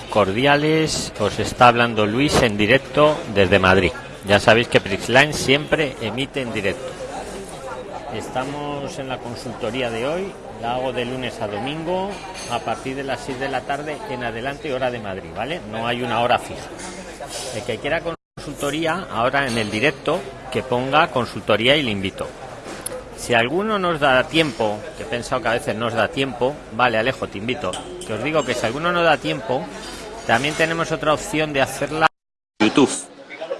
Cordiales, os está hablando Luis en directo desde Madrid. Ya sabéis que Prixline siempre emite en directo. Estamos en la consultoría de hoy, la hago de lunes a domingo a partir de las 6 de la tarde en adelante hora de Madrid, ¿vale? No hay una hora fija. El que quiera consultoría, ahora en el directo, que ponga consultoría y le invito. Si alguno nos da tiempo, que he pensado que a veces nos da tiempo, vale, Alejo, te invito. Que os digo que si alguno nos da tiempo, también tenemos otra opción de hacerla en YouTube.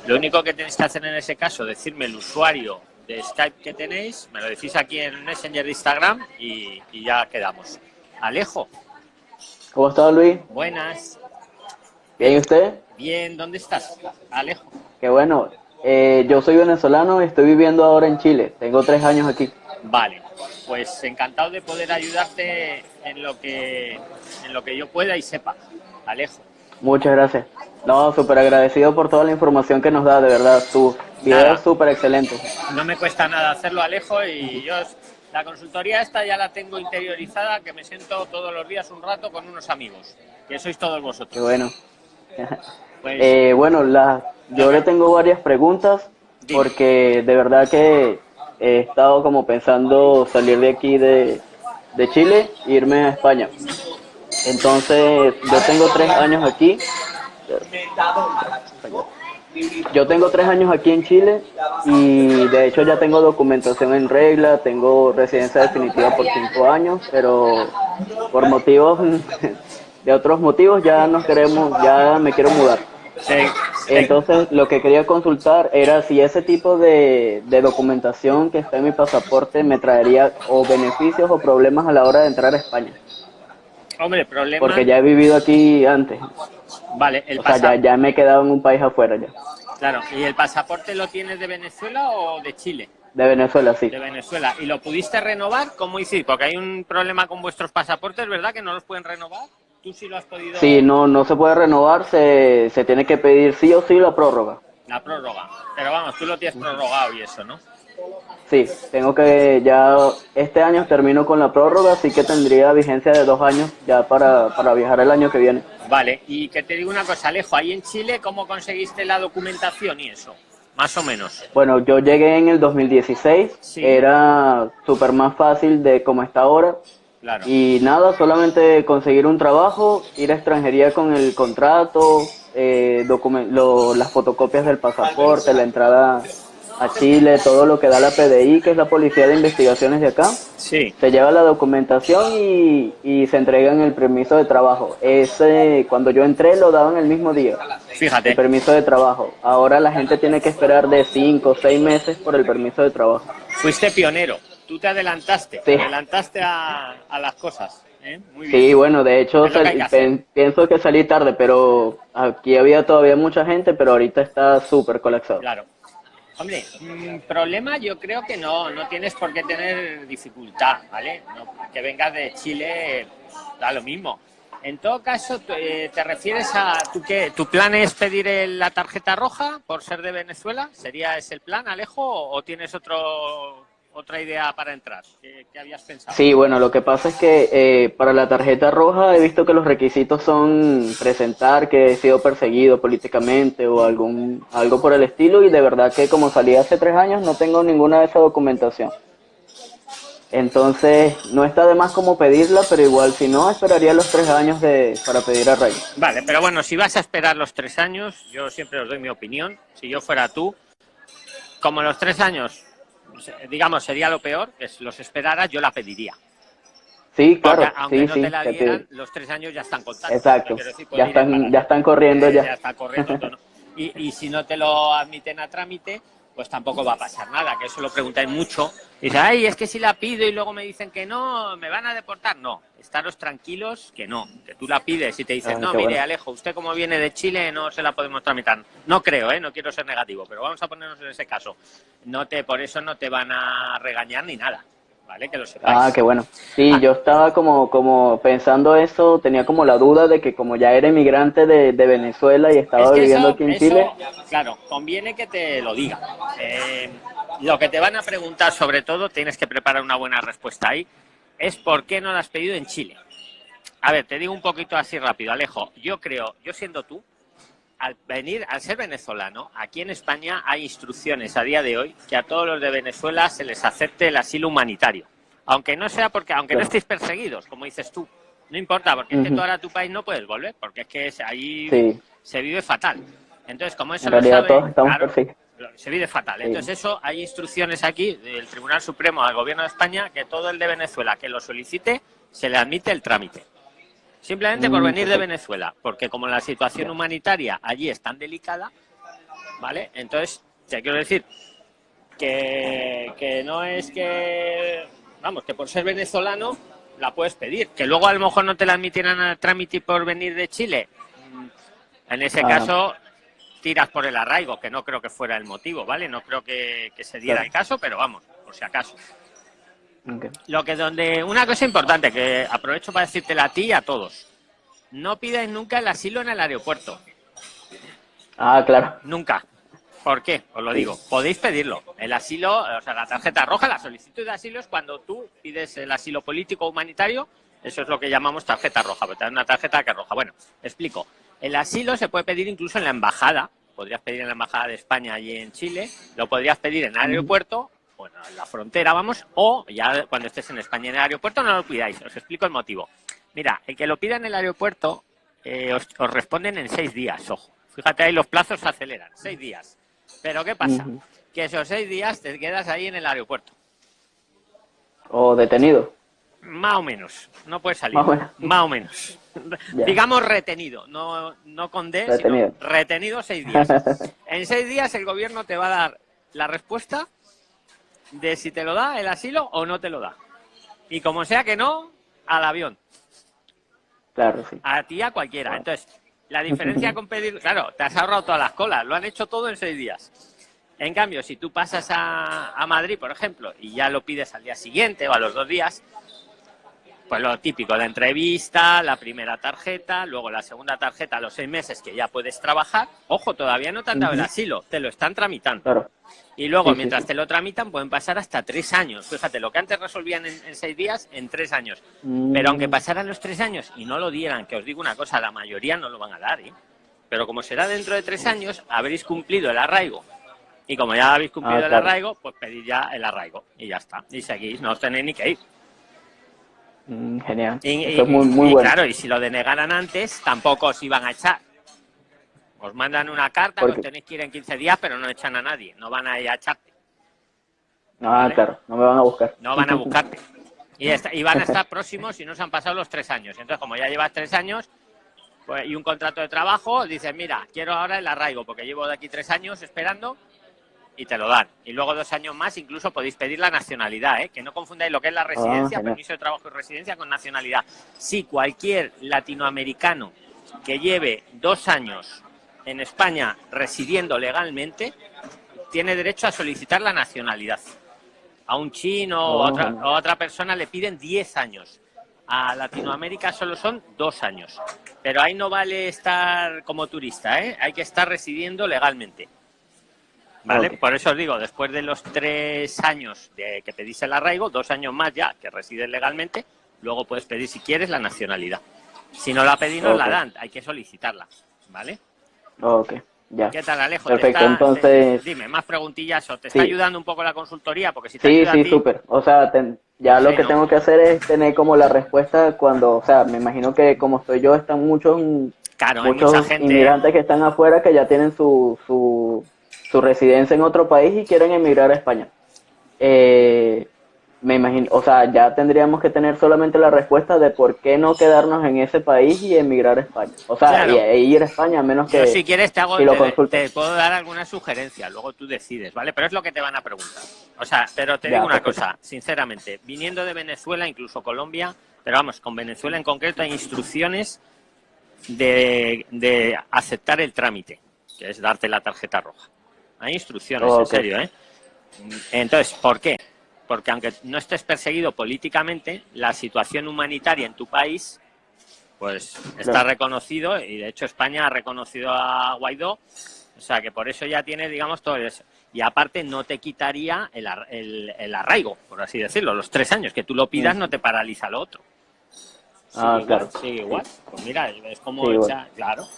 Lo único que tenéis que hacer en ese caso, decirme el usuario de Skype que tenéis, me lo decís aquí en Messenger de Instagram y, y ya quedamos. Alejo. ¿Cómo está Luis? Buenas. ¿Bien usted? Bien, ¿dónde estás? Alejo. Qué bueno. Eh, yo soy venezolano y estoy viviendo ahora en Chile. Tengo tres años aquí. Vale, pues encantado de poder ayudarte en lo que, en lo que yo pueda y sepa. Alejo. Muchas gracias. No, súper agradecido por toda la información que nos da, de verdad. Tu video es súper excelente. No me cuesta nada hacerlo, Alejo, y yo la consultoría esta ya la tengo interiorizada, que me siento todos los días un rato con unos amigos, que sois todos vosotros. Qué bueno. Pues, eh, bueno, la, yo le tengo varias preguntas porque de verdad que he estado como pensando salir de aquí de, de Chile e irme a España. Entonces, yo tengo tres años aquí. Yo tengo tres años aquí en Chile y de hecho ya tengo documentación en regla, tengo residencia definitiva por cinco años, pero por motivos, de otros motivos ya nos queremos, ya me quiero mudar. Entonces, lo que quería consultar era si ese tipo de, documentación que está en mi pasaporte me traería o beneficios o problemas a la hora de entrar a España. Hombre. Porque ya he vivido aquí antes. Vale, el o sea, ya, me he quedado en un país afuera ya. Claro, ¿y el pasaporte lo tienes de Venezuela o de Chile? De Venezuela, sí. De Venezuela. ¿Y lo pudiste renovar? ¿Cómo hiciste? Porque hay un problema con vuestros pasaportes, ¿verdad? Que no los pueden renovar. ¿Tú sí lo has podido...? Sí, no, no se puede renovar, se, se tiene que pedir sí o sí la prórroga. La prórroga. Pero vamos, tú lo tienes prorrogado y eso, ¿no? Sí, tengo que ya, este año termino con la prórroga, así que tendría vigencia de dos años ya para, para viajar el año que viene. Vale, y que te digo una cosa, Alejo, ahí en Chile, ¿cómo conseguiste la documentación y eso? Más o menos. Bueno, yo llegué en el 2016, era súper más fácil de como está ahora, y nada, solamente conseguir un trabajo, ir a extranjería con el contrato, eh, las fotocopias del pasaporte, la entrada a Chile, todo lo que da la PDI, que es la Policía de Investigaciones de acá. Sí. Se lleva la documentación y, y se entrega en el permiso de trabajo. Ese, cuando yo entré, lo daban el mismo día. Fíjate. El permiso de trabajo. Ahora la gente tiene que esperar de 5 o 6 meses por el permiso de trabajo. Fuiste pionero tú te adelantaste, te adelantaste a, las cosas. ¿eh? Sí, bueno, de hecho pienso que salí tarde, pero aquí había todavía mucha gente, pero ahorita está súper colapsado. Claro. Hombre, mm, problema yo creo que no, no tienes por qué tener dificultad, ¿vale? que vengas de Chile, da lo mismo. En todo caso, eh, ¿te refieres a tu qué? ¿Tu plan es pedir la tarjeta roja por ser de Venezuela? ¿Sería ese el plan, Alejo? ¿O tienes otro otra idea para entrar? ¿Qué, habías pensado? Sí, bueno, lo que pasa es que eh, para la tarjeta roja he visto que los requisitos son presentar que he sido perseguido políticamente o algún algo por el estilo y de verdad que como salí hace tres años no tengo ninguna de esa documentación. Entonces, no está de más como pedirla, pero igual, si no, esperaría los tres años de, para pedir a Ray. Vale, pero bueno, si vas a esperar los tres años, yo siempre os doy mi opinión. Si yo fuera tú, como los tres años digamos, sería lo peor, que los esperaras, yo la pediría. Sí, claro. aunque no te la dieran, los tres años ya están contados. Exacto. ya, están, ya están corriendo ya. Ya está corriendo. y, y si no te lo admiten a trámite, pues tampoco va a pasar nada, que eso lo preguntáis mucho. Y dice, ay, es que si la pido y luego me dicen que no, ¿me van a deportar? No, estaros tranquilos que no, que tú la pides y te dicen, ah, no, mire, Alejo, usted como viene de Chile no se la podemos tramitar. No creo, ¿eh? no quiero ser negativo, pero vamos a ponernos en ese caso. No te, por eso no te van a regañar ni nada. Que lo Ah, qué bueno. Sí, ah. yo estaba como, como pensando eso, tenía como la duda de que como ya era inmigrante de, Venezuela y estaba viviendo aquí en Chile. Claro, conviene que te lo diga. Eh, lo que te van a preguntar, sobre todo, tienes que preparar una buena respuesta ahí, es por qué no lo has pedido en Chile. a ver, te digo un poquito así rápido, Alejo. Yo creo, yo siendo tú, al venir, al ser venezolano, aquí en España hay instrucciones a día de hoy que a todos los de Venezuela se les acepte el asilo humanitario. Aunque no sea porque, aunque no estéis perseguidos, como dices tú. No importa, porque es que tú ahora a tu país no puedes volver, porque es que ahí se vive fatal. Entonces, como eso lo sabe, se vive fatal. Entonces, eso hay instrucciones aquí del Tribunal Supremo al Gobierno de España que todo el de Venezuela que lo solicite se le admite el trámite. Simplemente por mm, venir de Venezuela, porque como la situación humanitaria allí es tan delicada, ¿vale? Entonces, te quiero decir que, que no es que, vamos, que por ser venezolano la puedes pedir. Que luego a lo mejor no te la admitieran al trámite por venir de Chile. Mm, en ese caso, tiras por el arraigo, que no creo que fuera el motivo, ¿vale? No creo que, se diera el caso, pero vamos, por si acaso. Lo que donde una cosa importante que aprovecho para decírtela a ti y a todos. No pidáis nunca el asilo en el aeropuerto. Ah, claro. Nunca. ¿Por qué? Os lo digo. Podéis pedirlo. El asilo, o sea, la tarjeta roja, la solicitud de asilo es cuando tú pides el asilo político humanitario. Eso es lo que llamamos tarjeta roja, pero una tarjeta que roja. Bueno, explico. El asilo se puede pedir incluso en la embajada. Podrías pedir en la embajada de España allí en Chile. Lo podrías pedir en el aeropuerto bueno, en la frontera, vamos, o ya cuando estés en España en el aeropuerto no lo pidáis, os explico el motivo. Mira, el que lo pida en el aeropuerto eh, os, responden en seis días, ojo. Fíjate ahí, los plazos se aceleran, seis días. Pero ¿qué pasa? Que esos seis días te quedas ahí en el aeropuerto. ¿O detenido? Más o menos, no puedes salir. Más o menos. Digamos retenido, no, no con D, retenido. sino retenido seis días. en seis días el gobierno te va a dar la respuesta de si te lo da el asilo o no te lo da. Y como sea que no, al avión. Claro, sí. A ti, a cualquiera. Entonces, la diferencia con pedir, claro, te has ahorrado todas las colas, lo han hecho todo en seis días. En cambio, si tú pasas a, a Madrid, por ejemplo, y ya lo pides al día siguiente o a los dos días, pues lo típico, la entrevista, la primera tarjeta, luego la segunda tarjeta a los seis meses que ya puedes trabajar. Ojo, todavía no te han dado el asilo, te lo están tramitando. Y luego, mientras te lo tramitan, pueden pasar hasta tres años. Fíjate, lo que antes resolvían en, seis días, en tres años. Mm. Pero aunque pasaran los tres años y no lo dieran, que os digo una cosa, la mayoría no lo van a dar, ¿eh? Pero como será dentro de tres años, habréis cumplido el arraigo. Y como ya habéis cumplido ah, el arraigo, pues pedid ya el arraigo. Y ya está. Y seguís, no os tenéis ni que ir. Mm, genial. Y, muy, claro, y si lo denegaran antes, tampoco os iban a echar. Os mandan una carta, que tenéis que ir en 15 días, pero no echan a nadie, no van a ir a echarte. Ah, claro, no me van a buscar. No van a buscarte. Y, van a estar próximos si no se han pasado los tres años. Entonces, como ya llevas tres años pues, y un contrato de trabajo, dices, mira, quiero ahora el arraigo, porque llevo de aquí tres años esperando y te lo dan. Y luego dos años más incluso podéis pedir la nacionalidad, ¿eh? que no confundáis lo que es la residencia, ah, permiso de trabajo y residencia con nacionalidad. Si cualquier latinoamericano que lleve dos años en España residiendo legalmente, tiene derecho a solicitar la nacionalidad. A un chino o otra, a otra persona le piden diez años. A Latinoamérica solo son dos años. Pero ahí no vale estar como turista, ¿eh? hay que estar residiendo legalmente. ¿Vale? Por eso os digo, después de los tres años de que pedís el arraigo, dos años más ya que resides legalmente, luego puedes pedir si quieres la nacionalidad. Si no la pedís, no la dan, hay que solicitarla, ¿vale? Ok, ya. ¿Qué tal, Alejo? Perfecto, entonces... dime, más preguntillas, ¿o te está ayudando un poco la consultoría? Porque si te sí, sí, súper. O sea, ya lo que tengo que hacer es tener como la respuesta cuando, o sea, me imagino que como estoy yo, están muchos, muchos inmigrantes que están afuera que ya tienen su, su su residencia en otro país y quieren emigrar a España. Eh, me imagino, o sea, ya tendríamos que tener solamente la respuesta de por qué no quedarnos en ese país y emigrar a España. O sea, e ir a España a menos que... si quieres te, hago, te, puedo dar alguna sugerencia, luego tú decides, ¿vale? Pero es lo que te van a preguntar. O sea, pero te digo una cosa, sinceramente, viniendo de Venezuela, incluso Colombia, pero vamos, con Venezuela en concreto hay instrucciones de, de aceptar el trámite, que es darte la tarjeta roja. Hay instrucciones, en serio, ¿eh? Entonces, ¿por qué? Porque aunque no estés perseguido políticamente, la situación humanitaria en tu país, pues está reconocido y de hecho España ha reconocido a Guaidó, o sea que por eso ya tiene, digamos, todo eso. Y aparte no te quitaría el, el, arraigo, por así decirlo, los tres años que tú lo pidas no te paraliza lo otro. Ah, igual, claro. sigue igual. Pues mira, es como Sí, claro.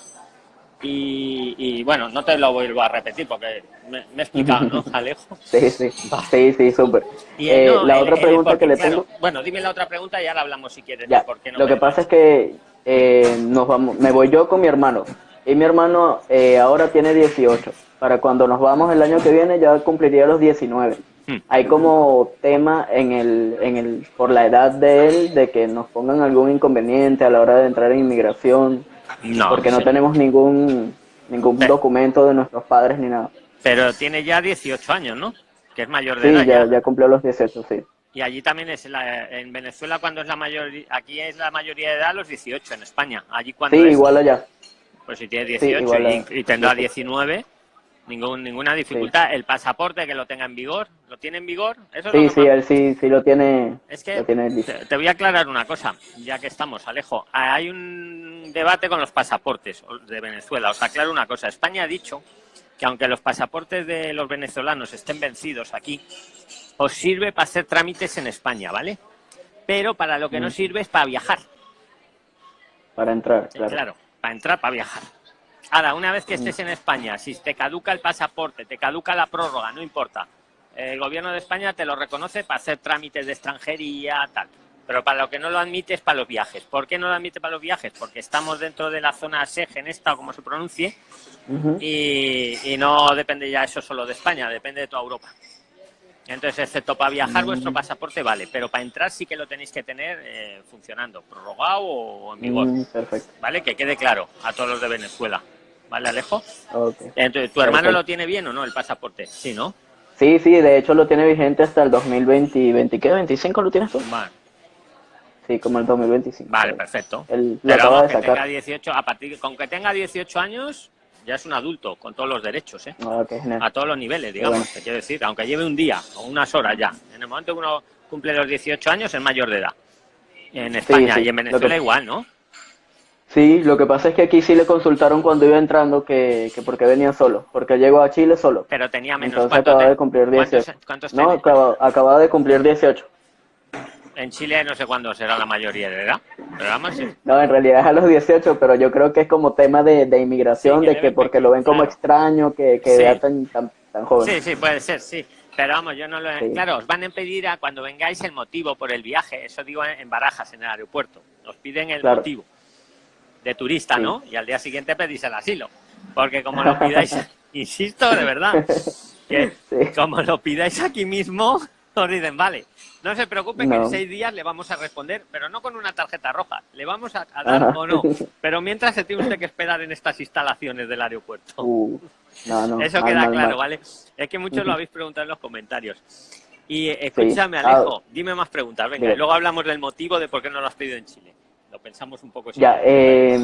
Y, y, bueno, no te lo vuelvo a repetir porque me, me he explicado, ¿no, Alejo? Sí, sí, sí, sí, súper. Y, Eh, no, la el- otra pregunta porque, que le claro, tengo, Bueno, dime la otra pregunta y ahora hablamos si quieres. ya, de por qué no lo que pasa es que eh, nos vamos, me voy yo con mi hermano y mi hermano eh, ahora tiene 18. Para cuando nos vamos el año que viene ya cumpliría los 19. Hmm. Hay como tema en el, en el, por la edad de él, de que nos pongan algún inconveniente a la hora de entrar en inmigración, No, porque no sí. tenemos ningún, ningún documento de nuestros padres ni nada. Pero tiene ya 18 años, ¿no? Que es mayor de Sí, edad ya, ya. ya cumplió los 18, sí. Y allí también es la, en Venezuela cuando es la mayoría, aquí es la mayoría de edad los 18 en España. Allí cuando Sí, es, igual allá. pues si tiene 18 igual y, tendrá 19, ningún, ninguna dificultad. El pasaporte que lo tenga en vigor, ¿lo tiene en vigor? Eso Sí, sí, él sí, sí lo tiene, Es que lo tiene listo. te, te voy a aclarar una cosa, ya que estamos, Alejo. Hay un debate con los pasaportes de Venezuela. Os aclaro una cosa. España ha dicho que aunque los pasaportes de los venezolanos estén vencidos aquí, os sirve para hacer trámites en España, ¿vale? Pero para lo que no Mm. sirve es para viajar. para entrar, Sí, claro. Claro, para entrar, para viajar. Ahora, una vez que estés en España, si te caduca el pasaporte, te caduca la prórroga, no importa. El gobierno de España te lo reconoce para hacer trámites de extranjería, tal. Pero para lo que no lo admite es para los viajes. ¿Por qué no lo admite para los viajes? Porque estamos dentro de la zona SEG, esta o como se pronuncie, y, y no depende ya eso solo de España, depende de toda Europa. Entonces, excepto para viajar, Mm. vuestro pasaporte vale, pero para entrar sí que lo tenéis que tener eh, funcionando, prorrogado o en vigor. Mm, perfecto. ¿vale? Que quede claro a todos los de Venezuela. ¿Vale, Alejo? Entonces, ¿tu hermano Perfecto. lo tiene bien o no, el pasaporte? Sí, ¿no? Sí, sí, de hecho lo tiene vigente hasta el 2020, 20, ¿qué? ¿25 lo tienes tú? Vale, Sí, como el 2025. vale perfecto. Él lo Pero acaba vamos, de que tenga sacar. 18, a partir, con que tenga 18 años, ya es un adulto, con todos los derechos, ¿eh? Ah. A todos los niveles, digamos, bueno. te quiero decir, aunque lleve un día o unas horas ya. En el momento que uno cumple los 18 años, es mayor de edad. En España sí, y en Venezuela que- igual, ¿no? Sí, lo que pasa es que aquí sí le consultaron cuando iba entrando que, que porque venía solo, porque llegó a Chile solo. Pero tenía menos. Entonces ¿Cuántos acaba te- de cumplir cuántos- 18. cuántos No, tiene? acaba, acaba de cumplir 18. En Chile no sé cuándo será la mayoría de edad. Pero sí. No, en realidad es a los 18, pero yo creo que es como tema de, de inmigración, Sí, de que porque lo ven como extraño, que, que Sí. tan, tan, tan joven. Sí, sí, puede ser, sí. Pero vamos, yo no lo... Claro, os van a pedir a cuando vengáis el motivo por el viaje. Eso digo en en Barajas, en el aeropuerto. Os piden el Claro. motivo de turista. ¿no? Y al día siguiente pedís el asilo. Porque como lo pidáis, insisto, de verdad, que como lo pidáis aquí mismo, os dicen, vale, no se preocupe que en seis días le vamos a responder, pero no con una tarjeta roja. Le vamos a, a dar Ajá. o no. Pero mientras se tiene usted que esperar en estas instalaciones del aeropuerto. Uh, no, no, Eso mal, queda mal, claro, mal. ¿vale? Es que muchos lo habéis preguntado en los comentarios. Y eh, escúchame, Ah, Alejo, dime más preguntas. Venga, bien. y luego hablamos del motivo de por qué no lo has pedido en Chile. Lo pensamos un poco. Ya, eh,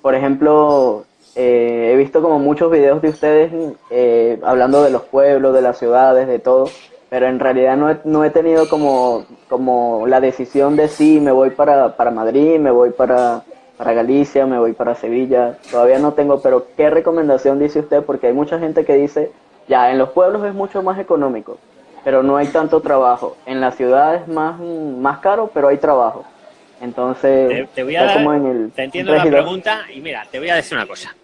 por ejemplo, eh, he visto como muchos videos de ustedes eh, hablando de los pueblos, de las ciudades, de todo, pero en realidad no he, no he tenido como, como la decisión de si me voy para, para Madrid, me voy para, para Galicia, me voy para Sevilla, todavía no tengo, pero ¿qué recomendación dice usted? Porque hay mucha gente que dice, ya, en los pueblos es mucho más económico, pero no hay tanto trabajo, en la ciudad es más, más caro, pero hay trabajo. Entonces, te, te voy a dar, como en el te entiendo la pregunta y mira, te voy a decir una cosa.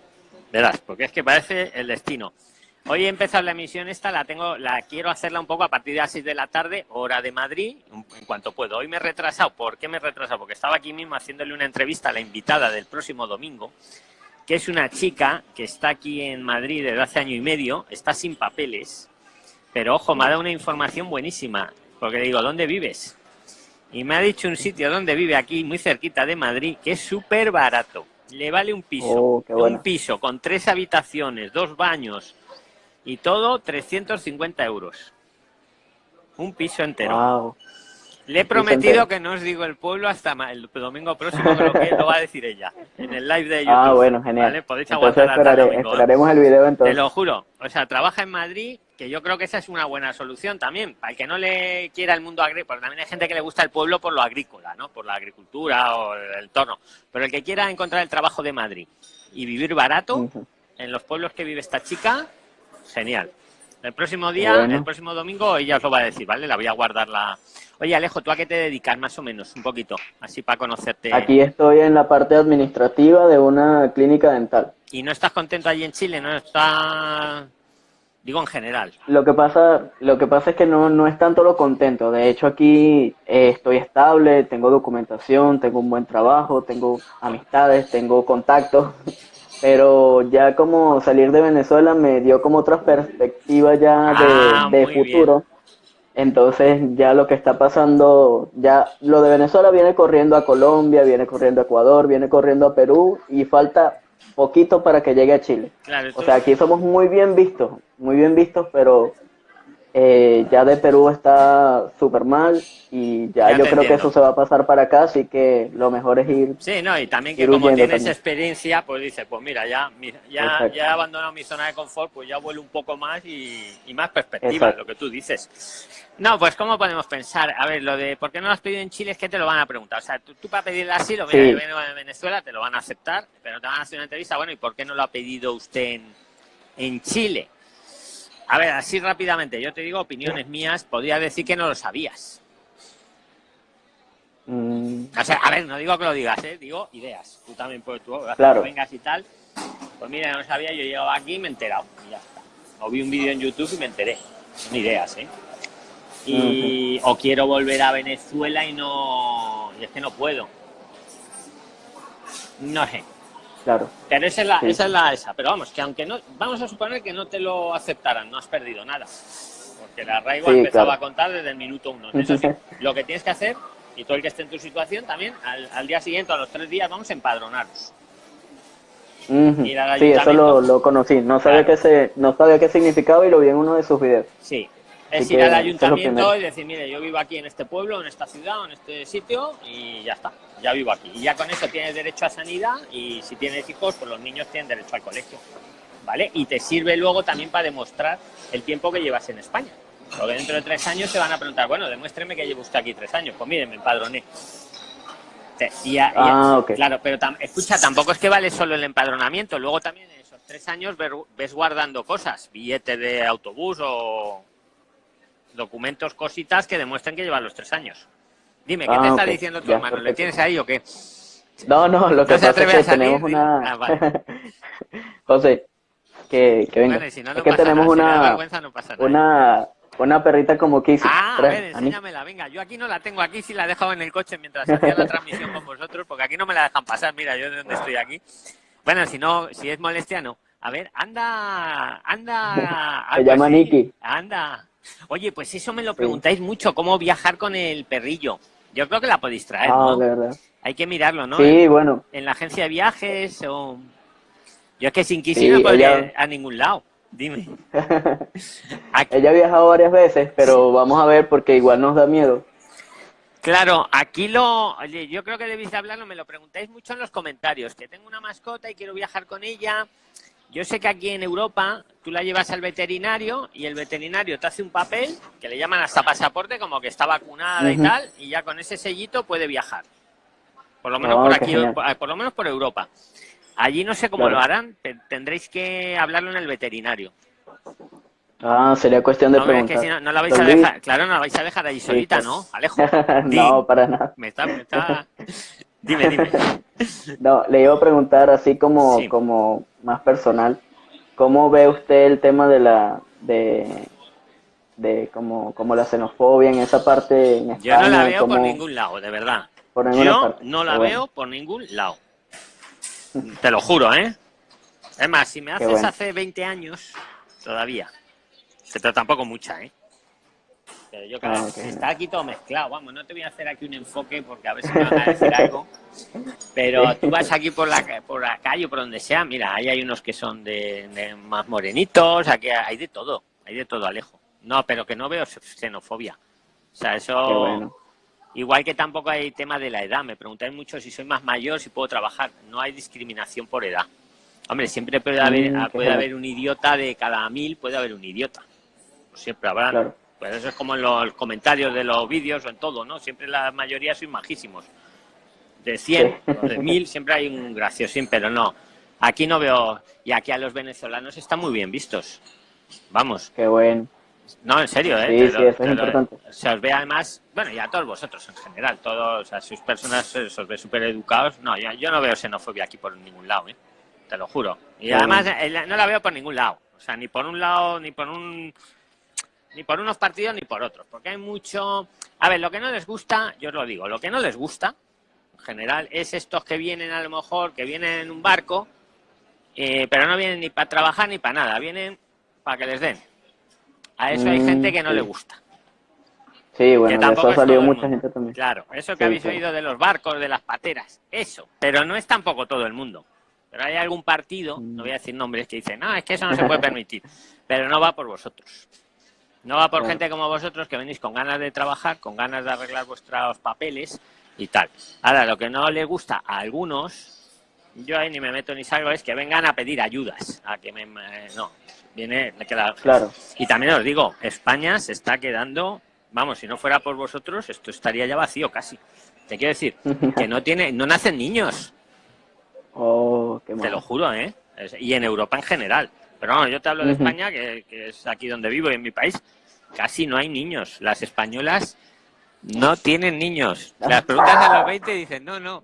Verás, porque es que parece el destino. Hoy he empezado la emisión esta, la tengo, la quiero hacerla un poco a partir de las 6 de la tarde, hora de Madrid, en cuanto puedo. Hoy me he retrasado. ¿Por qué me he retrasado? Porque estaba aquí mismo haciéndole una entrevista a la invitada del próximo domingo, que es una chica que está aquí en Madrid desde hace año y medio, está sin papeles, pero ojo, me ha dado una información buenísima, porque le digo, ¿dónde vives? Y me ha dicho un sitio donde vive aquí, muy cerquita de Madrid, que es súper barato. Le vale un piso, Oh, un piso con tres habitaciones, dos baños y todo 350 euros. Un piso entero. Wow. Le he prometido que no os digo el pueblo hasta el domingo próximo, que lo, que lo va a decir ella, en el live de YouTube. Ah, bueno, genial. ¿vale? Podéis Entonces aguantar esperaré- domingo, ¿eh? esperaremos el video Te entonces. lo juro. O sea, trabaja en Madrid, que yo creo que esa es una buena solución también. Para el que no le quiera el mundo agrícola, porque también hay gente que le gusta el pueblo por lo agrícola, ¿no? Por la agricultura o el entorno. Pero el que quiera encontrar el trabajo de Madrid y vivir barato, en los pueblos que vive esta chica, genial. El próximo día, el próximo domingo, ella os lo va a decir, ¿vale? La voy a guardar la... Oye, Alejo, ¿tú a qué te dedicas más o menos? Un poquito, así para conocerte. Aquí estoy en la parte administrativa de una clínica dental. ¿Y no estás contento allí en Chile? ¿No estás...? Digo en general. Lo que pasa, lo que pasa es que no, no es tanto lo contento. De hecho, aquí eh, estoy estable, tengo documentación, tengo un buen trabajo, tengo amistades, tengo contactos. pero ya como salir de Venezuela me dio como otra perspectiva ya de, ah, futuro. Entonces ya lo que está pasando, ya lo de Venezuela viene corriendo a Colombia, viene corriendo a Ecuador, viene corriendo a Perú y falta poquito para que llegue a Chile. o sea, aquí somos muy bien vistos, muy bien vistos, pero eh, ya de Perú está súper mal y ya, yo creo que eso se va a pasar para acá, así que lo mejor es ir. Sí, no, y también que como tienes experiencia, pues dices, pues mira, ya, ya, ya he abandonado mi zona de confort, pues ya vuelo un poco más y, más perspectiva, lo que tú dices. No, pues ¿cómo podemos pensar? A ver, lo de por qué no lo has pedido en Chile es que te lo van a preguntar. O sea, tú, para pedir el asilo, mira, yo vengo de Venezuela, te lo van a aceptar, pero te van a hacer una entrevista, bueno, ¿y por qué no lo ha pedido usted en, en Chile? A ver, así rápidamente, yo te digo opiniones mías, podría decir que no lo sabías. Mm. O sea, a ver, no digo que lo digas, ¿eh? digo ideas. Tú también puedes, tú claro. vengas y tal. Pues mira, no sabía, yo llegaba aquí y me he enterado. Y ya está. O vi un vídeo en YouTube y me enteré. Son ideas, ¿eh? Y, O quiero volver a Venezuela y no... Y es que no puedo. No sé. Claro. Pero esa es la, esa es la esa. Pero vamos, que aunque no, vamos a suponer que no te lo aceptaran, no has perdido nada. Porque la arraigo empezaba a contar desde el minuto uno. lo que tienes que hacer, y todo el que esté en tu situación también, al, día siguiente, a los tres días, vamos a empadronarnos. sí, eso lo, conocí. No sabía, qué se, no sabía qué significaba y lo vi en uno de sus videos. Sí, es ir al ayuntamiento y decir, mire, yo vivo aquí en este pueblo, en esta ciudad, en este sitio y ya está, ya vivo aquí. Y ya con eso tienes derecho a sanidad y si tienes hijos, pues los niños tienen derecho al colegio. ¿Vale? Y te sirve luego también para demostrar el tiempo que llevas en España. Porque dentro de tres años se van a preguntar, bueno, demuéstreme que llevo usted aquí tres años. Pues mire, me empadroné. Y, ah, Claro, pero escucha, tampoco es que vale solo el empadronamiento. Luego también en esos tres años ves guardando cosas, billete de autobús o documentos, cositas que demuestren que lleva los tres años. Dime, ¿qué te ah, está diciendo tu hermano? ¿Le tienes ahí o qué? No, no, lo que pasa es que tenemos una... Ah, José, que, que venga. es que tenemos una, una, una perrita como Kissy. Ah, a ver, enséñamela, venga. Yo aquí no la tengo, aquí sí la he dejado en el coche mientras hacía la transmisión con vosotros, porque aquí no me la dejan pasar. Mira, yo de dónde estoy aquí. Bueno, si no, si es molestia, no. A ver, anda, anda. Se llama Nikki. Anda. Oye, pues eso me lo preguntáis mucho, cómo viajar con el perrillo. Yo creo que la podéis traer, ah, verdad. Hay que mirarlo, ¿no? Sí, bueno. En la agencia de viajes o... Yo es que sin Kissy no podría a ningún lado. Dime. ella ha viajado varias veces, pero vamos a ver porque igual nos da miedo. Claro, aquí lo, oye, yo creo que debéis de hablarlo, me lo preguntáis mucho en los comentarios, que tengo una mascota y quiero viajar con ella, yo sé que aquí en Europa tú la llevas al veterinario y el veterinario te hace un papel que le llaman hasta pasaporte, como que está vacunada y tal, y ya con ese sellito puede viajar. Por lo menos por aquí, por, lo menos por Europa. Allí no sé cómo lo harán, tendréis que hablarlo en el veterinario. Ah, sería cuestión de preguntar. no, no, la vais a dejar, claro, no la vais a dejar ahí solita, pues, ¿no? Alejo. no, para nada. Me está, me está... Dime, dime. No, le iba a preguntar así como, como más personal, ¿cómo ve usted el tema de la de, de como, como la xenofobia en esa parte en Yo no la veo por ningún lado, de verdad. Yo no la veo por ningún lado. Te lo juro, ¿eh? Es más, si me haces hace 20 años, todavía. Pero tampoco mucha, ¿eh? Pero yo ah, está aquí todo mezclado. Vamos, no te voy a hacer aquí un enfoque porque a ver si me van a decir algo. Pero tú vas aquí por la, por la calle o por donde sea, mira, ahí hay unos que son de, más morenitos, aquí hay de todo, hay de todo, Alejo. No, pero que no veo xenofobia. O sea, eso... Igual que tampoco hay tema de la edad. Me preguntáis mucho si soy más mayor, si puedo trabajar. No hay discriminación por edad. Hombre, siempre puede haber, mm, puede haber un idiota de cada mil, puede haber un idiota. Siempre habrá. Pues eso es como en los comentarios de los vídeos o en todo, ¿no? Siempre la mayoría son majísimos. De 100 de 1000 siempre hay un graciosín, pero no. Aquí no veo... Y aquí a los venezolanos están muy bien vistos. Vamos. Qué bueno. No, en serio, ¿eh? Sí, sí, es importante. se os ve además, bueno, y a todos vosotros en general, todos, o sea, sois personas, se os ve súper educados. No, yo, no veo xenofobia aquí por ningún lado, ¿eh? Te lo juro. Y además eh, no la veo por ningún lado. O sea, ni por un lado, ni por un ni por unos partidos ni por otros, porque hay mucho... A ver, lo que no les gusta, yo os lo digo, lo que no les gusta, en general, es estos que vienen a lo mejor, que vienen en un barco, eh, pero no vienen ni para trabajar ni para nada, vienen para que les den. A eso hay gente que no le mm, gusta. Sí, bueno, de eso ha salido mucha gente también. Claro, eso que habéis oído de los barcos, de las pateras, eso. Pero no es tampoco todo el mundo. Pero hay algún partido, no voy a decir nombres, que dicen, no, es que eso no se puede permitir. Pero no va por vosotros. No va por gente como vosotros que venís con ganas de trabajar, con ganas de arreglar vuestros papeles y tal. Ahora, lo que no le gusta a algunos, yo ahí ni me meto ni salgo, es que vengan a pedir ayudas. A que me. No, viene. Claro. Y también os digo, España se está quedando. Vamos, si no fuera por vosotros, esto estaría ya vacío casi. Te quiero decir, que no tiene, no nacen niños. Oh, qué Te lo juro, ¿eh? Y en Europa en general. Pero no, yo te hablo de España, que, que, es aquí donde vivo y en mi país casi no hay niños. Las españolas no tienen niños. Las preguntas a los 20 y dicen, no, no,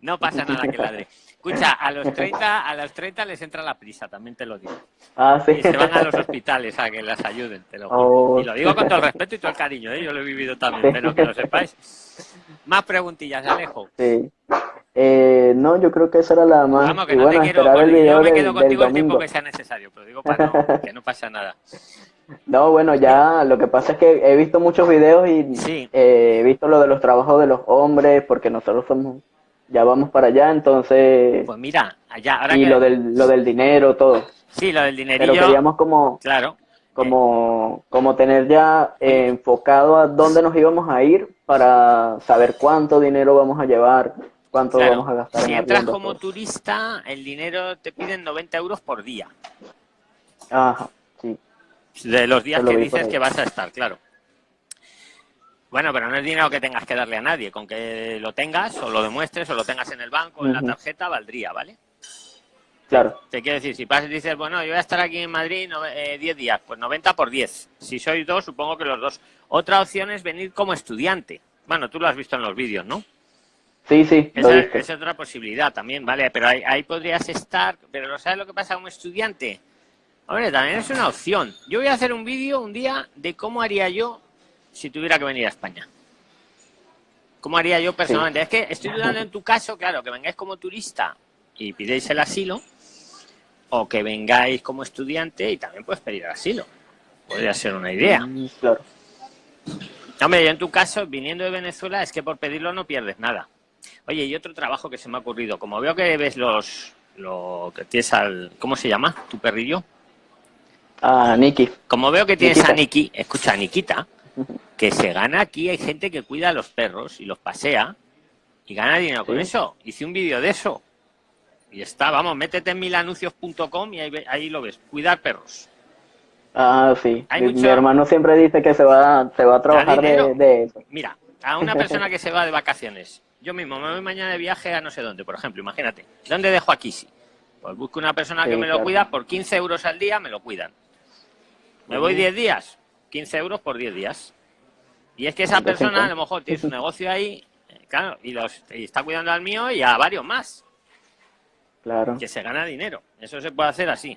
no pasa nada que ladre. Escucha, a los 30, a los 30 les entra la prisa, también te lo digo. Ah, y se van a los hospitales a que las ayuden, te lo juro. Oh. Y lo digo con todo el respeto y todo el cariño, ¿eh? yo lo he vivido también, pero que lo sepáis. Más preguntillas, Alejo. Sí. Eh, no, yo creo que esa era la más. Vamos, que no te quiero, yo me quedo contigo el tiempo que sea necesario, pero digo para no, que no pasa nada. No, bueno, ya lo que pasa es que he visto muchos videos y eh, he visto lo de los trabajos de los hombres, porque nosotros somos, ya vamos para allá, entonces... Pues mira, allá, ahora Y lo, del, lo del dinero, todo. Sí, lo del dinerillo. Pero queríamos como... Claro. Como, como tener ya enfocado a dónde nos íbamos a ir para saber cuánto dinero vamos a llevar, cuánto vamos a gastar. Si entras como turista, el dinero te piden 90 euros por día. Ajá. De los días que dices que vas a estar, claro. Bueno, pero no es dinero que tengas que darle a nadie. Con que lo tengas, o lo demuestres, o lo tengas en el banco, en la tarjeta, valdría, ¿vale? Claro. Te quiero decir, si pasas y dices, bueno, yo voy a estar aquí en Madrid 10 eh, días, pues 90 por 10. Si sois dos, supongo que los dos. Otra opción es venir como estudiante. Bueno, tú lo has visto en los vídeos, ¿no? Sí, sí. Esa, es otra posibilidad también, ¿vale? Pero ahí, ahí podrías estar. Pero ¿sabes lo que pasa como estudiante? Hombre, también es una opción. Yo voy a hacer un vídeo un día de cómo haría yo si tuviera que venir a España. ¿Cómo haría yo personalmente? Es que estoy dudando en tu caso, claro, que vengáis como turista y pidéis el asilo, o que vengáis como estudiante y también puedes pedir asilo. Podría ser una idea. Mm, claro. Hombre, yo en tu caso, viniendo de Venezuela, es que por pedirlo no pierdes nada. Oye, y otro trabajo que se me ha ocurrido. Como veo que ves los... Lo que tienes al... ¿Cómo se llama? ¿Tu perrillo? A Niki. Como veo que tienes a Niki, escucha, Nikita, que se gana aquí, hay gente que cuida a los perros y los pasea y gana dinero con eso. Hice un vídeo de eso. Y está, vamos, métete en milanuncios.com y ahí, lo ves, cuidar perros. Ah, sí. Mi, hermano siempre dice que se va, se va a trabajar de, eso. Mira, a una persona que se va de vacaciones, yo mismo me voy mañana de viaje a no sé dónde, por ejemplo, imagínate, ¿dónde dejo a Kisi? Pues busco una persona que me lo cuida, por 15 euros al día me lo cuidan. Me voy 10 días, 15 euros por 10 días. Y es que esa persona a lo mejor tiene su negocio ahí, eh, claro, y, los, está cuidando al mío y a varios más. Claro. Que se gana dinero. Eso se puede hacer así.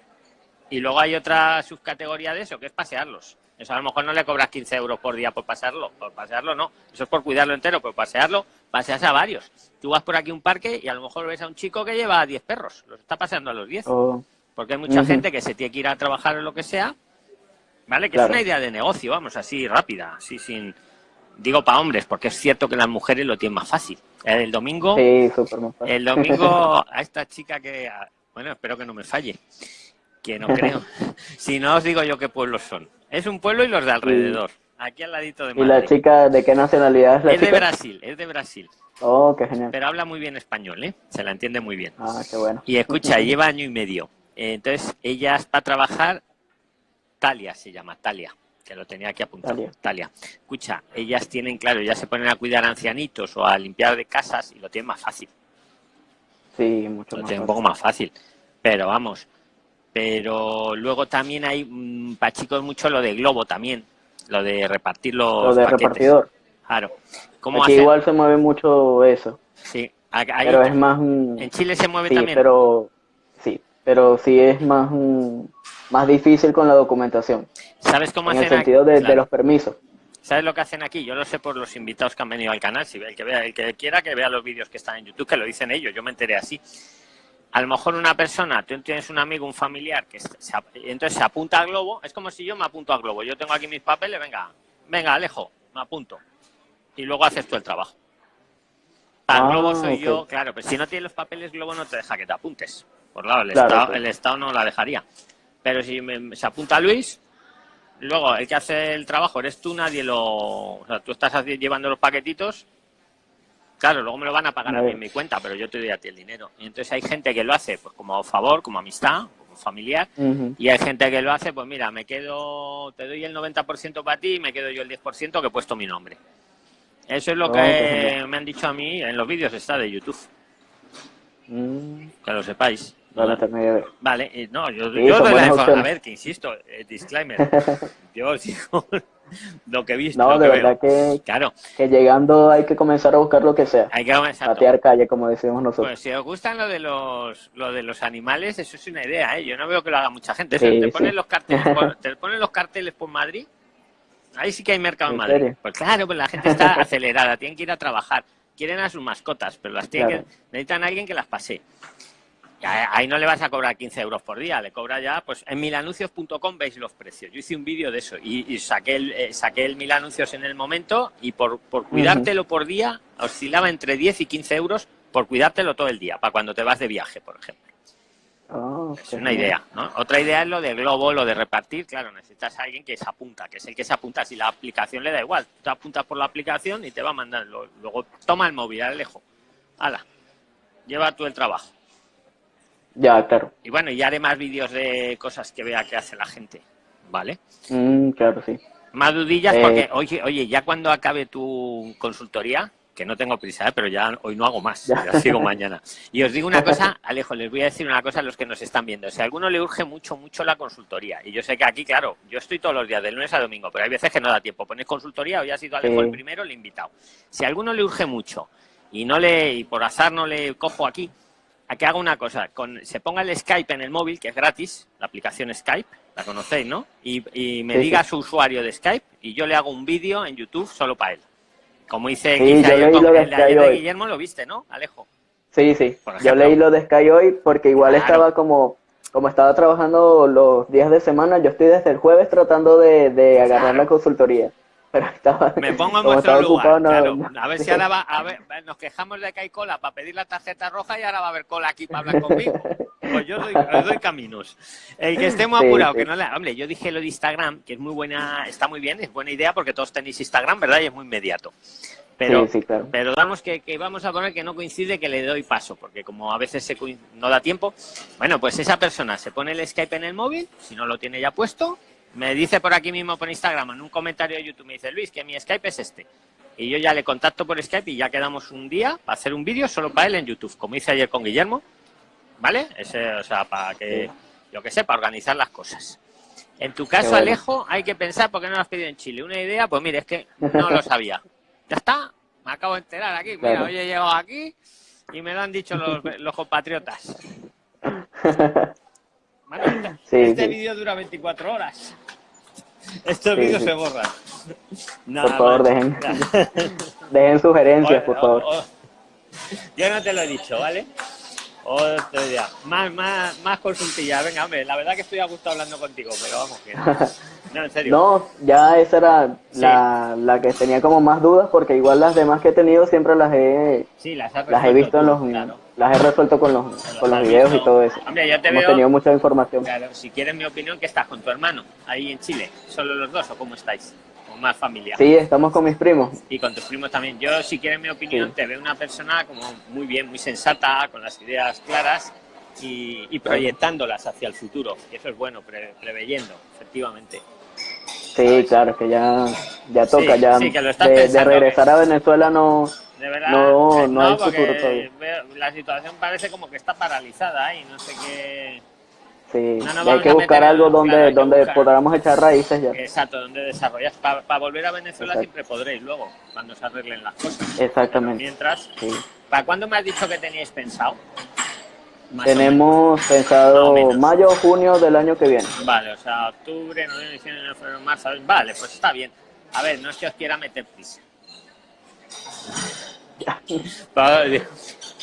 Y luego hay otra subcategoría de eso, que es pasearlos. Eso a lo mejor no le cobras 15 euros por día por pasearlo. Por pasearlo no. Eso es por cuidarlo entero. Por pasearlo, paseas a varios. Tú vas por aquí a un parque y a lo mejor ves a un chico que lleva 10 perros. Los está paseando a los 10. Porque hay mucha gente que se tiene que ir a trabajar o lo que sea ¿vale? Que es una idea de negocio, vamos, así rápida, así sin... Digo para hombres, porque es cierto que las mujeres lo tienen más fácil. El domingo, el domingo a esta chica que, bueno, espero que no me falle, que no creo. si no os digo yo qué pueblos son. Es un pueblo y los de alrededor, aquí al ladito de Madrid. ¿Y la chica de qué nacionalidad es la Es de Brasil, es de Brasil. Oh, qué genial. Pero habla muy bien español, ¿eh? Se la entiende muy bien. Ah, qué bueno. Y escucha, lleva año y medio. Entonces, ella está a trabajar Talia se llama, Talia, que lo tenía aquí apuntado. Talia. Escucha, ellas tienen, claro, ya se ponen a cuidar ancianitos o a limpiar de casas y lo tienen más fácil. Sí, mucho lo más tienen un poco más fácil. Pero vamos, pero luego también hay mm, para chicos mucho lo de globo también, lo de repartir los Lo de paquetes. repartidor. Claro. ¿Cómo Aquí hacen? igual se mueve mucho eso. Sí. Pero es más un... en Chile se mueve Sí, también. pero... Pero sí es más un- más difícil con la documentación. ¿Sabes cómo En el hacen aquí? sentido de, los permisos. ¿Sabes lo que hacen aquí? Yo lo sé por los invitados que han venido al canal. Si el que vea, el que quiera que vea los vídeos que están en YouTube, que lo dicen ellos. Yo me enteré así. A lo mejor una persona, tú tienes un amigo, un familiar, que se, entonces se apunta al globo. Es como si yo me apunto al globo. Yo tengo aquí mis papeles, venga, venga, Alejo, me apunto. Y luego haces tú el trabajo. Al Ah, globo soy ok. yo, claro, pero si no tienes los papeles, globo no te deja que te apuntes. Por lado, el, Claro, estado, sí. el Estado no la dejaría. Pero si me- se apunta Luis, luego el que hace el trabajo eres tú, nadie lo. O sea, tú estás llevando los paquetitos. Claro, luego me lo van a pagar a mí en mi cuenta, pero yo te doy a ti el dinero. Y entonces hay gente que lo hace pues como favor, como amistad, como familiar. Y hay gente que lo hace, pues mira, me quedo, te doy el 90% para ti y me quedo yo el 10% que he puesto mi nombre. Eso es lo Oh, que me han dicho a mí en los vídeos está de YouTube, Mm, que lo sepáis. Vale, eh, no, yo, Sí, yo doy la A ver, que insisto, eh, disclaimer. yo sigo lo que he visto. No, de que verdad veo. que, Claro, que llegando hay que comenzar a buscar lo que sea. hay que exacto. Patear calle, como decimos nosotros. Pues si os gustan lo de los lo de los animales, eso es una idea, ¿eh? Yo no veo que lo haga mucha gente. Sí, te sí. ponen los carteles por, te ponen los carteles por Madrid. Ahí sí que hay mercado en ¿En Madrid. serio? Pues claro, pues la gente está acelerada, tienen que ir a trabajar, quieren a sus mascotas, pero las tienen Claro. que necesitan a alguien que las pase. Ahí no le vas a cobrar 15 euros por día, le cobra ya, pues en milanuncios.com veis los precios. Yo hice un vídeo de eso y, y saqué, el, eh, saqué el mil anuncios en el momento y por, por cuidártelo por día oscilaba entre 10 y 15 euros por cuidártelo todo el día, para cuando te vas de viaje, por ejemplo. Ah, Es una idea, ¿no? Otra idea es lo de globo, lo de repartir. Claro, necesitas a alguien que se apunta, que es el que se apunta. Si la aplicación le da igual, tú te apuntas por la aplicación y te va a mandar. Luego toma el móvil, Alejo. Hala, lleva tú el trabajo. Ya, claro. Y bueno, y haré más vídeos de cosas que vea que hace la gente, ¿vale? Mm, claro, sí. Más dudillas Eh, porque, oye, oye, ya cuando acabe tu consultoría, que no tengo prisa, ¿eh? pero ya hoy no hago más, Ya. ya sigo mañana. Y os digo una cosa, Alejo, les voy a decir una cosa a los que nos están viendo. Si a alguno le urge mucho, mucho la consultoría, y yo sé que aquí, claro, yo estoy todos los días, del lunes a domingo, pero hay veces que no da tiempo. Ponéis consultoría ya ha sido Alejo Sí. el primero, le he invitado. Si a alguno le urge mucho y no le y por azar no le cojo aquí, a que haga una cosa, con, se ponga el Skype en el móvil, que es gratis, la aplicación Skype, la conocéis, ¿no? Y, y me Sí, diga sí. su usuario de Skype y yo le hago un vídeo en YouTube solo para él. Como hice, Sí, yo leí lo de el Sky de. Guillermo, lo viste, ¿no, Alejo? Sí, sí. Yo leí lo de Sky hoy porque igual Claro. estaba como, como estaba trabajando los días de semana, yo estoy desde el jueves tratando de, de agarrar Claro. la consultoría. Pero estaba, Me pongo en vuestro lugar, ocupado, claro. no- A ver si ahora va, a ver, nos quejamos de que hay cola para pedir la tarjeta roja y ahora va a haber cola aquí para hablar conmigo. Pues yo doy, os doy caminos. El que esté muy Sí, apurado, sí. que no le... Hombre, yo dije lo de Instagram, que es muy buena, está muy bien, es buena idea porque todos tenéis Instagram, ¿verdad? Y es muy inmediato. Pero, Sí, sí, claro. pero damos que, que vamos a poner que no coincide que le doy paso, porque como a veces se no da tiempo, bueno, pues esa persona se pone el Skype en el móvil, si no lo tiene ya puesto, me dice por aquí mismo por Instagram, en un comentario de YouTube, me dice Luis, que mi Skype es este. Y yo ya le contacto por Skype y ya quedamos un día para hacer un vídeo solo para él en YouTube, como hice ayer con Guillermo, ¿vale? Ese, o sea, para que, yo que sé, para organizar las cosas. En tu caso, bueno. Alejo, hay que pensar por qué no lo has pedido en Chile. Una idea, pues mire, es que no lo sabía. Ya está, me acabo de enterar aquí. Mira, Claro. hoy he llegado aquí y me lo han dicho los, los compatriotas. Bueno, este, Sí, este sí. vídeo dura 24 horas. Estos Sí, vídeos sí. se borran. Por Nada favor, más. dejen, dejen sugerencias, por favor. o- Yo no te lo he dicho, ¿vale? Otro día. Más, más, más consultillas. Venga, hombre, la verdad que estoy a gusto hablando contigo, pero vamos que no. En serio. No, ya esa era Sí. la, la que tenía como más dudas porque igual las demás que he tenido siempre las he, Sí, las las he visto en los claro. Las he resuelto con los, con los videos y todo eso. Hombre, yo te Hemos veo. tenido mucha información. Claro, si quieres mi opinión, que estás con tu hermano ahí en Chile. ¿Solo los dos o cómo estáis? ¿O más familia? Sí, estamos con mis primos. Y con tus primos también. Yo, si quieres mi opinión, Sí. te veo una persona como muy bien, muy sensata, con las ideas claras y, y proyectándolas hacia el futuro. Y eso es bueno, pre- preveyendo, efectivamente. Sí, claro, que ya, ya toca, Sí, ya sí, que lo estás de, de regresar a Venezuela no, De verdad, No, no hay futuro todavía. la situación parece como que está paralizada y no sé qué. Sí, hay que buscar algo donde, donde podamos echar raíces ya. Exacto, donde desarrollar. Para volver a Venezuela siempre podréis luego, cuando se arreglen las cosas. Exactamente. mientras, ¿para cuándo me has dicho que teníais pensado? Tenemos pensado mayo o junio del año que viene. Vale, o sea, octubre, noviembre, diciembre, febrero, marzo. Vale, pues está bien. A ver, no es que os quiera meter prisa.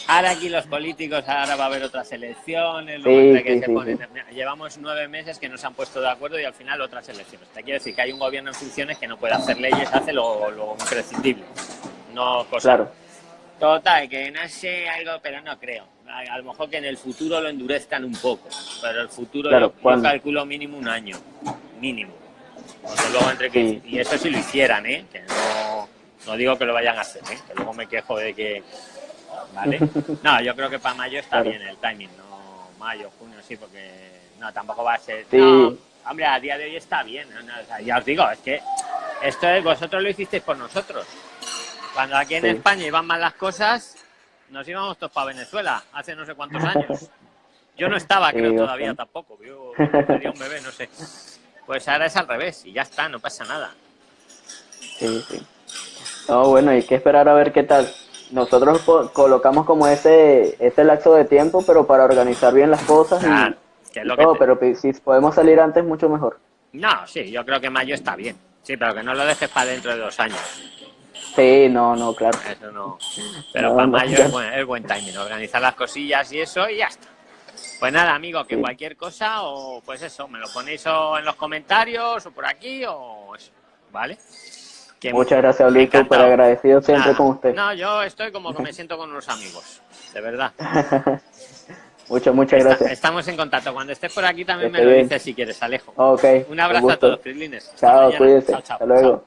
Ahora aquí los políticos, ahora va a haber otras elecciones, llevamos nueve meses que no se han puesto de acuerdo y al final otras elecciones. Te quiero decir que hay un gobierno en funciones que no puede hacer leyes, hace lo, lo imprescindible, no cosas. Claro. Total, que no sé algo, pero no creo. A, lo mejor que en el futuro lo endurezcan un poco, pero el futuro yo, calculo mínimo un año, mínimo. luego entre que, Y eso si lo hicieran, ¿eh? Que no, no digo que lo vayan a hacer, ¿eh? Que luego me quejo de que ¿vale? No, yo creo que para mayo está bien el timing, no mayo, junio, sí, porque no, tampoco va a ser... No, hombre, a día de hoy está bien, ya os digo, es que esto es, vosotros lo hicisteis por nosotros. Cuando aquí en España iban mal las cosas, nos íbamos todos para Venezuela, hace no sé cuántos años. Yo no estaba, creo, todavía tampoco, yo sería un bebé, no sé. Pues ahora es al revés, y ya está, no pasa nada. Sí, sí. No, bueno, hay que esperar a ver qué tal nosotros colocamos como ese, ese lapso de tiempo, pero para organizar bien las cosas y, todo, pero si podemos salir antes, mucho mejor. No, sí, yo creo que mayo está bien. Sí, pero que no lo dejes para dentro de dos años. Sí, no, no, claro. Eso no. Pero para mayo es buen, es buen timing, organizar las cosillas y eso y ya está. Pues nada, amigo, que cualquier cosa o pues eso, me lo ponéis en los comentarios o por aquí o eso, ¿vale? Muchas gracias, Luis, súper agradecido siempre con usted. No, yo estoy como que me siento con unos amigos, de verdad. muchas, muchas gracias. estamos en contacto. Cuando estés por aquí también me lo dices si quieres, Alejo. Ok. Un abrazo a todos, Crislines. Chao, cuídense. Hasta luego.